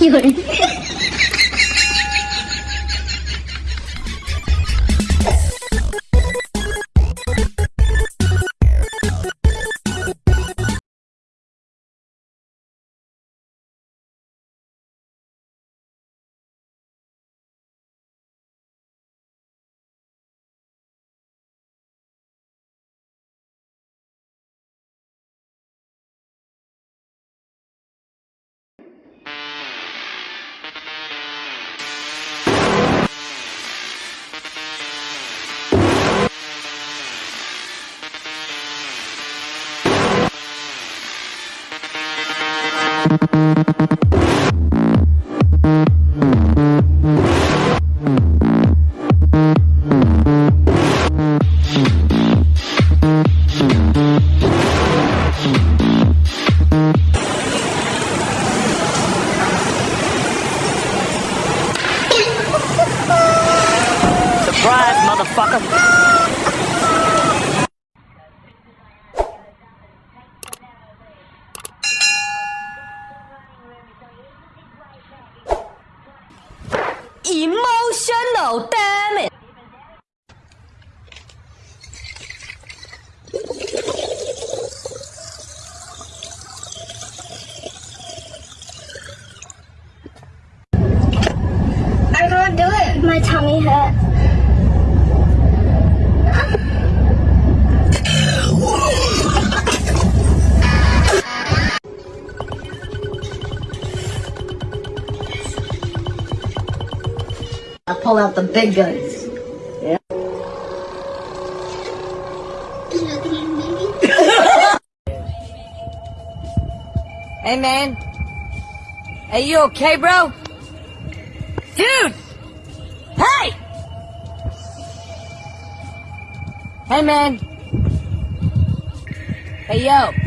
一个人。Surprise, motherfucker! emotional, damn it! I don't do it. My tummy hurts. Pull out the big guns. Hey, man. are you okay, bro? Dude! Hey! Hey, man. Hey, yo.